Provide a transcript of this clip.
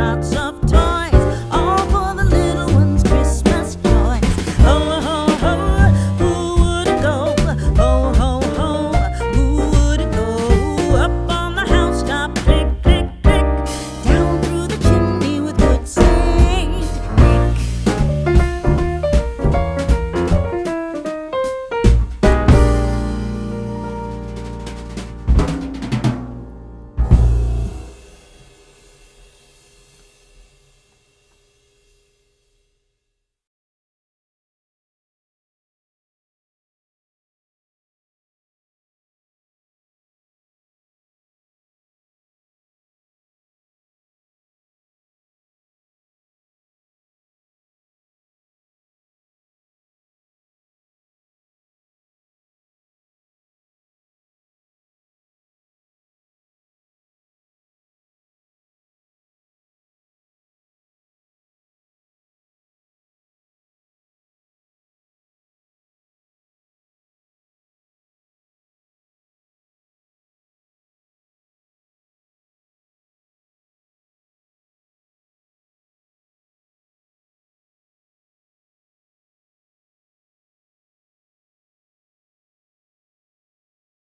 not some